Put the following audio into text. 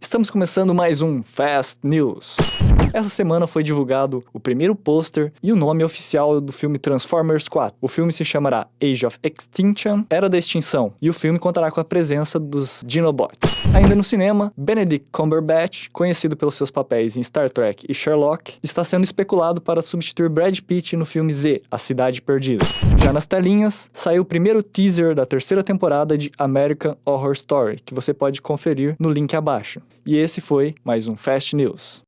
Estamos começando mais um Fast News. Essa semana foi divulgado o primeiro pôster e o nome oficial do filme Transformers 4. O filme se chamará Age of Extinction, Era da Extinção, e o filme contará com a presença dos Dinobots. Ainda no cinema, Benedict Cumberbatch, conhecido pelos seus papéis em Star Trek e Sherlock, está sendo especulado para substituir Brad Pitt no filme Z, A Cidade Perdida. Já nas telinhas, saiu o primeiro teaser da terceira temporada de American Horror Story, que você pode conferir no link abaixo. E esse foi mais um Fast News.